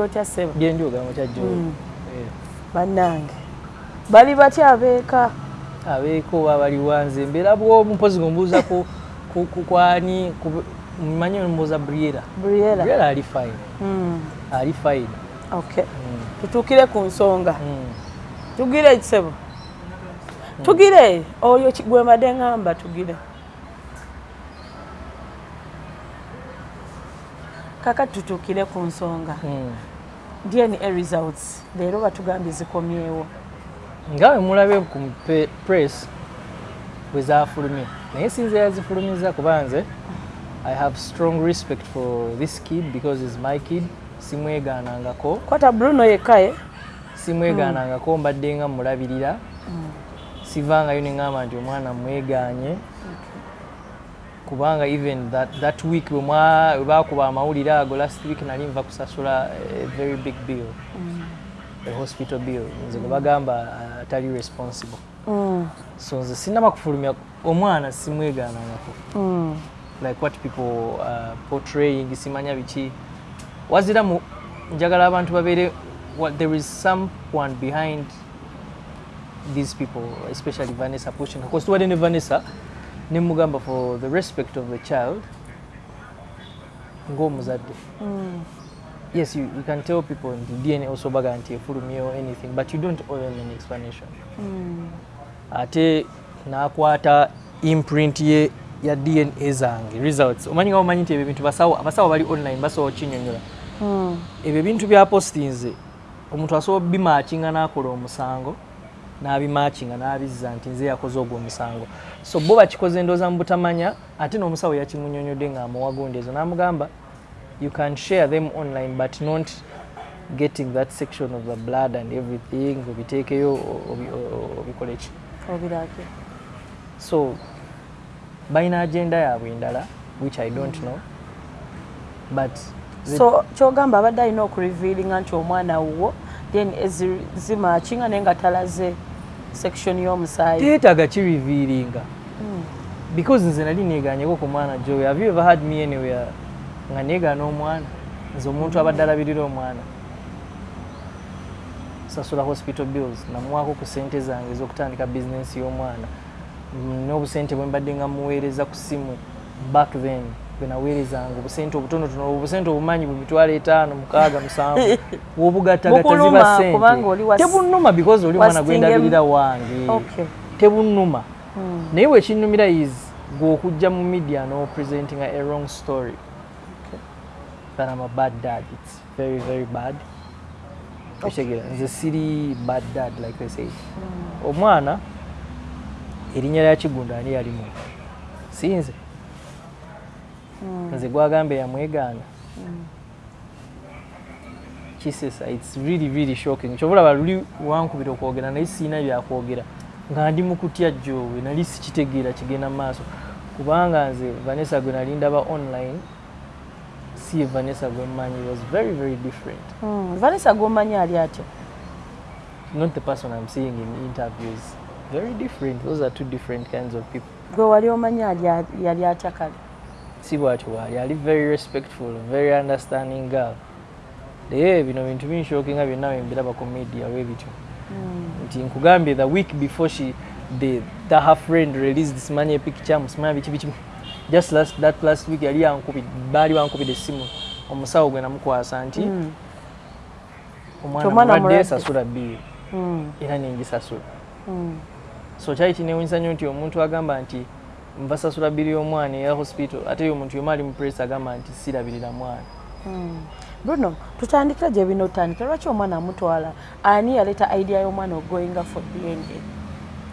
otya ssebo gendi ogamba kyajjo. Mm. bannange. Bali batya abeeka? Abeeko oba bali wanze? Mbeera bwomu mpozi gombuuza ku ku- ku- kwani ku- mmanyi mbuuza briera briera briera ali fine. Mm, ali fine. Okay Mm, tutuukire ku nsonga. Mm. tugire ekisebo tugire? Oyo ki- gwe madde ŋŋamba tugire kakati tutuukire ku nsonga. Mm. dna results leero batugambye zikomyewo. Nga bwe mulabe ku press bwe zafulumye naye sinze yazifulumiza kuba nze i have strong respect for this kid because is my kid. Simwegaanangako. Kwata bruno yekkaye simwegaanangako mbadde nga mulabirira. Sivangayo neŋŋamba nti omwana mwegaanye kubanga even that, that week bwe mwa- bwe bakuba amawulire ago last week nali nva kusasula a very big bill a hospital bill. Nze gwe bagamba uh, atali responsible. Mm, so nze sinaba kufulumya omwana simwegaanangako mm, like what people uh, portraying simanya biki. Wazira mu njagala abantu babeere what, there is someone behind these people especially vanessa pushing because tuwadde ne vanessa nemugamba for the respect of the child ng'omuzadde mm. yes you, you can tell people nti dna osobaga nti efulumye or anything but you don't owe them an explanation Mm. ate nakwata imprint ye ya dna zange results omanyi nga omanyi nti ebyo bintu basawo abasawo bali online basobola kinyonyola Mm. ebyo bintu bya postinze omuntu asobola bimakinga n'akola omusango n'abimakinga n'abizza nti nze yakoze ogwo omusango so bo bakikoze ndooza mu butamanya ate n'omusawo yakimunyonyodde ng'amuwagonda ezo n'amugamba you can share them online but not getting that section of the blood and everything obiteekeyo obi- o- obikole ki? Obirake so balina agenda yaabwe endala which i don't know but so kyogamba abadde alina okurevealinga nti omwana wo then ezi- zimakinga naye nga talaze section y'omusaayi. Teetaaga kirevealinga because nze nali neganyeko ku mwana joe have you ever had me anywhere? Nga negaana omwana nze omuntu abadde alabirira omwana. Sasula hospital bills namuwaako ku sente zange ez'okutandika bizinensi y'omwana. N'obusente bwe mbadde nga muweereza ku simu back then bwe naweerezanga obusente obutonotono obusente obumanyi bu mitwalo etaano mukaaga musanvu. Wobugattagatta ziba sente. tebunuma because oli mwana gwendabirira wange. Tebunuma. Mm. naye wekinnumira is gwe okujja mu media n'opresentinga a wrong story. That I'm a bad dad. It's very very bad. Okitegeera nze siri bad dad like they say. Omwana erinnya lya kigunda ani yalimu? Sinze nze gwagambe yamwegaana kisesa its really really shocking. Kyobulaba luli wankubira okwogera naye siina byakwogera nga ndi mu kutya jjowe nali sikitegeera kigenda mu maaso. Kubanga nze vanessa gwe nali ndaba online si vanessa gwe mmanyi He was very very different. Mm. vanessa gwomanyi ali atya? Not the person i'm seeing in interviews. Very different. Those are two different kinds of people. Gwe wali omanyi yali atya kale si bwati waali ali very respectful very understanding girl. Naye bino bintu binshokinga byonna bembiraba ku media we bityo nti nkugambye the week before she the, the her friend released simanyi picture musimanya biki biki. Just last, that last week yali yankubidde baali bankubidde essimu. Omusawo gwe namukwasa nti Mm. omwana mulwadde sasula bbiri Mm. era nengisasula Mm. so kyali kinewunyisa nnyo nti omuntu agamba nti nva sasula bbiri y'omwana eya hospital ate ye omuntu yoma ali mu press agamba nti sirabirira mwana Mm. bruno tutandikira gye bino otandikira lwaki omwana amutwala ani yaleeta idea y'omwana ogoyinga for dna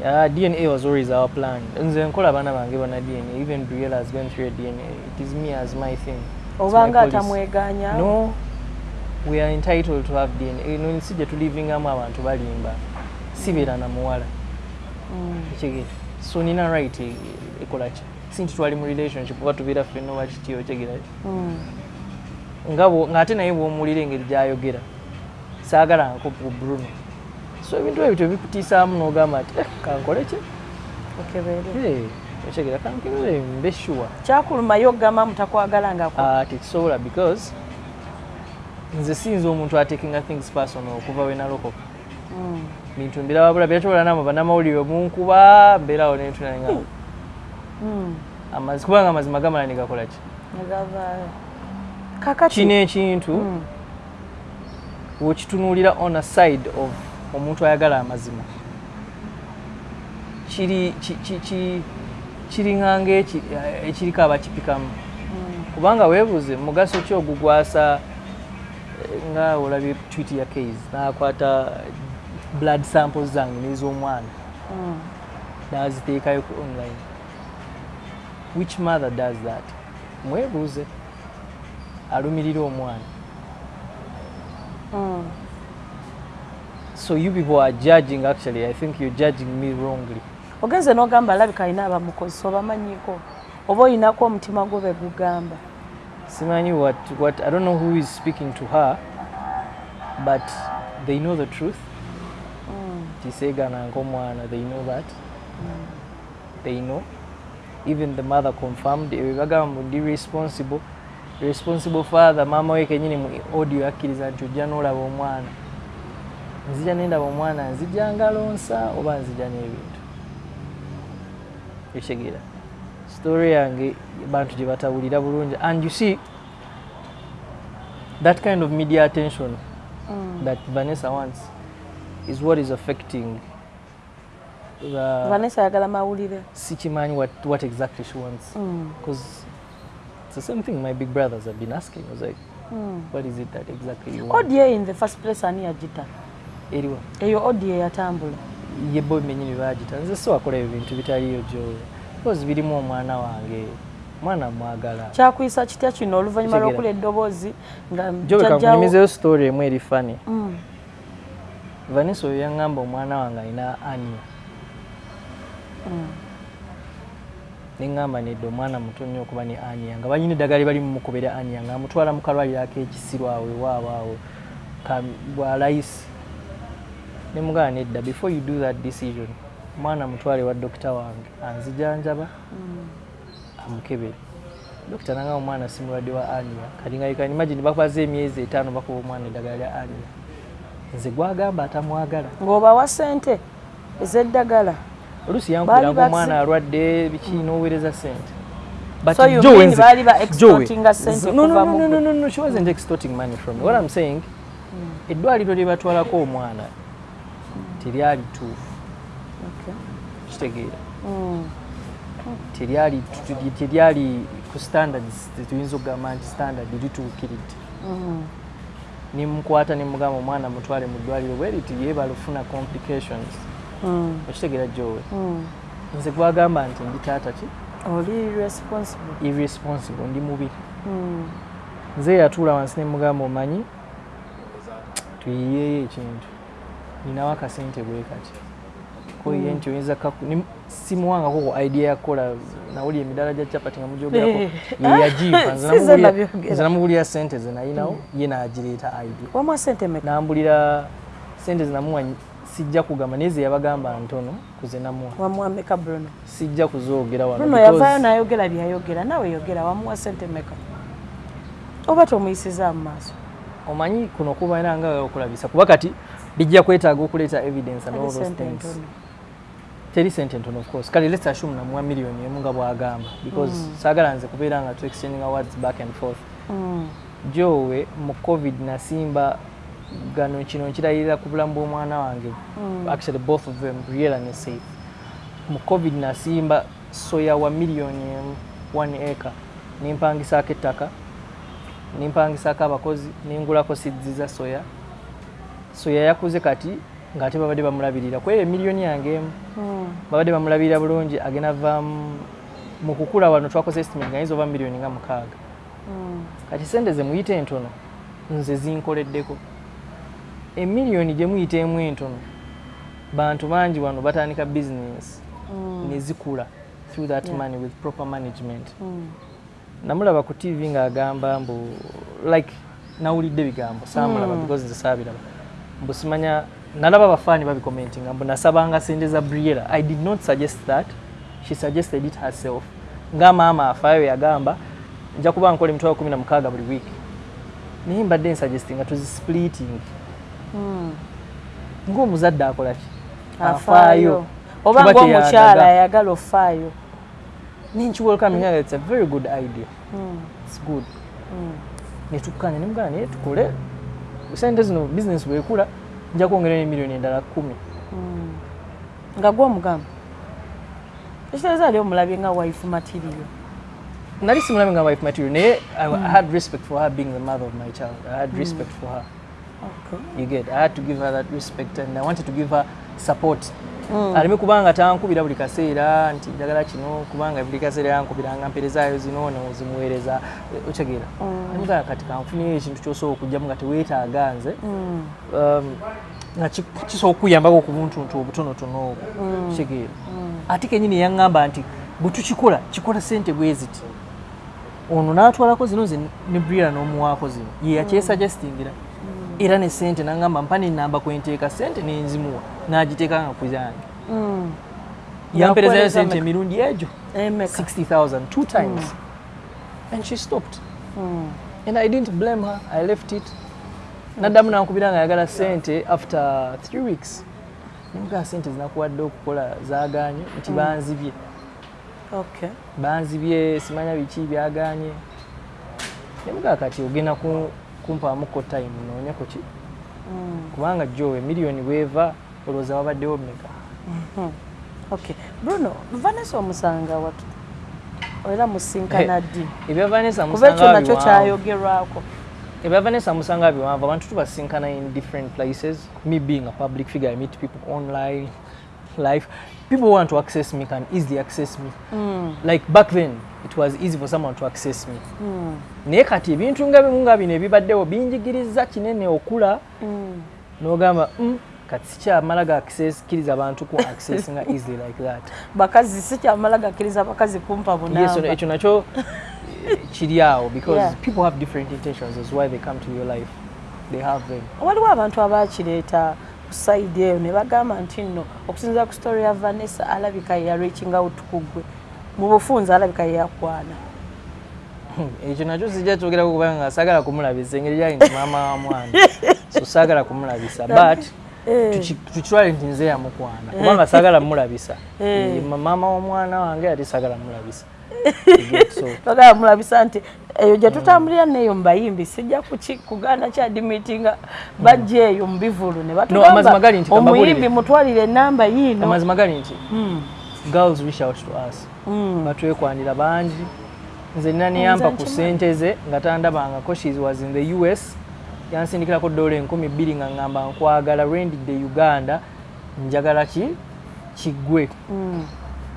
Uh, DNA was always our plan. Nze nkola abaana bange bonna DNA. Even Briella has gone through a DNA. It is me as my thing. Obanga atamweganya No, we are entitled to have DNA. Eno nsi gye tulivingamu abantu balimba. Sibeera na muwala. Ekigere. So nina right e- ekola ki? Si nti twali mu relationship oba tubeera ffenna oba kiti okitegeera ki? Nga bwo- ng'ate naye bw'omuwulira engeri gy'ayogera saagalangako ku Bruno. So ebintu ebyo tebikutiisaamu n'ogamba nti eh, kankole ki? okitegeera kankebere mbe sure. kyakulumayo okugamba mutakwagala nga uh, tekisobola because nze siyinza omuntu atekinga things personal okuva we bintu mbirababula byatobola nama bannamawulire munkuba mbeerawo nentunanga Mm. amazima kubanga amazima gamala negakola ki negavaayo kakati kino ekintu wekitunuulira on a side of omuntu ayagala amazima. Kiri ki- ki- ki- kiringanga eki- ekiriko abakipikamu Mm. kubanga weebuuze mugaso ki ogugwasa eh, nga olabye tweet ya case nakwata blood samples zange n'ez'omwana Mm. naziteekayo ku online. Which mother does that? Mwebuuze. Alumirira omwana. Mm. so you people are judging actually. I think you're judging me wrongly. Ogenze n'ogamba alabika alina abamukozesa obamanyiiko oba olinako omutima gwo begugamba simanyi what, what i don't know who is speaking to her but they know the truth Mm. tisegananga omwana they know that. They know. Even the mother confirmed bagamba ndi responsible. Responsible father maama we kenyini mu audio akkiriza nti ojja n'olaba omwana. Nzija nendaba omwana nzija ngalonsa oba nzija n'ebintu. Ekitegeera story yange bantu gye batawulira bulungi. And you see that kind of media attention Mm. that vanessa wants is what is affecting the vanessa ayagala mawulire. Sikimanyi what, what exactly she wants. Mm. because it's the same thing my big brothers have been asking. I was like Mm. what is it that exactly you want? Odio in the first place ani yagita eriwa. Eyo odio eyatambula ye boy menyini bagita nze si wakola ebyo bintu bitaliyo gyowe because birimu omwana wange. Mwana mwagala. Kyakuyisa kitya kino? Oluvannyuma Kitegeera. lw'okula eddoboozi nga kankunyumizeyo story emu eri fani Mm. Vanessa oyo yaŋŋamba omwana wange alina ania Mm. neŋŋamba nedda omwana muto nnyo okuba ne ania nga banyina eddagala li bali mumukubira ania nga amutwala mu kalwaliro ak'ekisiro awo ewaabwe awo ka- bwa layisi ne mugamba nedda before you do that decision omwana mutwale wa dokita wange anzijanjaba Mm. amukebere dokita nanga omwana si mulwadde wa ania kati nga you can imagine bakubaza emyezi etaano bakuba omwana eddagala lya ania nze gwagamba atamwagala. Ng'obawa ssente ez'eddagala. Oluusi yankubira Baali nga omwana alwadde biki? N'oweereza sente But So you Joe mean nze- baali ba Joe, extortinga sente no, no, no, no, no, no, no, she wasn't extorting money from me. What I'm saying, eddwaliro lye batwalako omwana teryali tuufu Okay. kitegeera. Mm. teryali teryali ku standards tetuyinza okugamba nti standard lituukiridde Mm. Nimukwata nimugamba omwana mutwale mu ddwaliro bwe riti yeebala ofuna complications? Mm. okitegeera jowe Mm. nze gwagamba nti ndi taata ki? Irresponsible. Ndi mubi. Mm. nze yatuula wansi nemugamba omanyi tuyiyeyo ekintu. Ninawo akasente bwe kati koyiye nti oyinza kaku- nim- simuwangako ku idea yakukola nawuli emidala gya capati nga mugyogerako nze namugulira sente ze nayinawo ye nagireeta idea nambulira sente zinamuwa sijja kugamba naye ze yabagamba ntono kuze namuwa wamwa meka bruno. Sijja kuzoogera wano yavaayo nayogera byayogera nawe yogera wamuwa sente meka. Oba tomuyisiza mu maaso omanyi kuno kuba era nga okulabisa kuba kati bijja kwetaaga okuleeta evidence and all those things teri sente ntono of course. Kale let's assume namuwa miliyoni emu nga bwagamba. Because saagala nze kubeera nga tu exchanging awards back and forth. Mm. jowe mu covid nasimba gano kino nkirayirira ku bulamu bw'omwana wange. Mm. actually both of them real and safe. Mu covid nasimba soya wa miliyoni emu one acre. Nimpangisaako ettaka nimpangisaako abakozi ningulako sidzi za soya. Soya yakuze kati ng'ate babadde bamulabirira kweyo emiliyoni yange emu Mm. babadde bamulabirira bulungi agenda vaamu mu kukula wano twakoze estimate nga yinza ova miliyoni nga mukaaga Mm. kati sente ze muyite entono nze zinkoleddeko emiliyoni gye muyiteemu entono bantu bangi wano batandika bizinesi Mm. ne zikula through that Yeah. money with proper management Mm. namulaba ku tv ng'agamba mbu like nawulidde bigambo saamulaba Mm. because nze saabiraba mbu simanya nalaba abafaani babikomentinga mbu nasabanga sente za briera i did not suggest that. She suggested it herself. Nga maama afaayo yagamba nja kuba nkola emitwalo kumi na mukaaga buli wiiki naye mbadde nsuggestinga tuzispliting Mm. ng'omuzadde akola ki? Afaayo oba ngaomukyala ayagala ofaayo nenkiwelcoming it's a very good idea. Mm. its good. Mm. netukkanya nemugana naye tukole. Sente zino bizinesi bwekula nja kwongera emiliyoni endala kumi. Mm. nga gwomugamba ekitegeeza ali omulabye nga wife material. Nali simulabe nga wife material naye I, i had respect for her being the mother of my child. I had respect for her. Okay. you get i had to give her that respect and i wanted to give her support Mm. aleme kubanga tankubira buli kaseera nti njagala kino kubanga buli kaseera yankubiranga mperezaayo zino nozimuweereza otegeera Mm. nemugana kati kanfuniyo ekintu kyosobola okugjamu nga teweetaaga nze Mm. um, nga kisobola okukuyambako ku buntuntu obutonotono obwo Mm. kitegeera Mm. ate kenyini yaŋŋamba nti bwe tukikola kikola sente bwe ziti ono n'atwalako zino ze ne brira n'omuwaako zino ye yakyesuggestingira era ne sente naŋŋamba mpa nenamba kwenteeka sente nenzimuwa n'agiteeka nga ku yange Mm. Yakuweereza sente emirundi egyo Emeka? 60000 two times. And she stopped. Mm. and i didn't blame her i left it. Naddamu nankubira nga ayagala sente after three weeks. Nemugaa sente zinakuwadde okukola zaganye nti banzibye. Okay. banzibye simanya biki byaganye nemugaa kati ogenda kumpaamuko time noonyeko ki? Mm. kubanga jowe miliyoni bweva olowooza wabaddewo mmeka Mhm. Okay. Bruno, Vanessa omusanga watu era musinkana ddi? kuba ekyo nakyo kyayogerwako. ebya vanessa musanga biwanvu abantu tubasinkana in different places. Me being a public figure i meet people online life people want to access me can easily access me Mm. like back then it was easy for someone to access me Mm. naye kati ebintu nga bimu nga bino ebibaddewo binjigiriza kinene okula Mm. n'ogamba mm, kati sikyamala gakkiriza abantu ku access nga easily like that bakazi sikyamala gakkiriza abakazi kumpa bunamba ekyo nakyo eh, kiri awo because Yeah. people have different intentions as why they come to your life they have them waliwo abantu abakireeta saidi eyo ne bagamba nti nno okusinziira ku story ya vanessa alabika yeyareaching out kugwe mu bufunzi alabika yeyakwana ekyo nakyo sijja kyogerako kubanga saagala kumulabisa engeri gyali nti maama wa mwana. So saagala kumulabisa but Eh. tuki- tukitwale nti nze yamukwana. Kubanga saagala mulabisa Eh. Eh, maama w'omwana wange ate saagala mulabisa bagala mulabisa nti eyo gye tutambulira neyo mubayimbi sijja kuki kugaana kyadimitinga bajja eyo mu bivulu. Ne amazima gali nti batugamba kambabuulire. omuyimbi mutwalire enamba yiino. Amazima gali nti Mm, girls reach out to us. Mm. batwekwanira bangi. Nze nina niyampa ku nkimanyi. sente ze nga tandabangako she was in the us yansindikirako dola enkumi bbiri nga ngamba nkwagala rendidde uganda njagala ki? Kiggwe. Mm.